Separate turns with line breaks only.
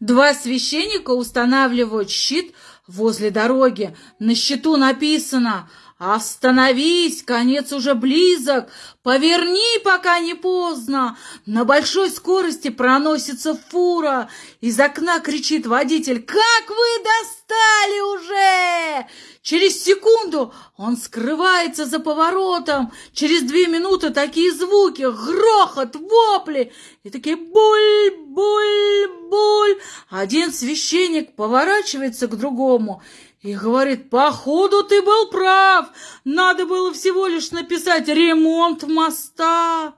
Два священника устанавливают щит возле дороги. На щиту написано «Остановись, конец уже близок, поверни, пока не поздно». На большой скорости проносится фура. Из окна кричит водитель «Как вы достали уже!» Через секунду он скрывается за поворотом. Через две минуты такие звуки, грохот, вопли и такие буль. Один священник поворачивается к другому и говорит, походу ты был прав, надо было всего лишь написать ремонт моста.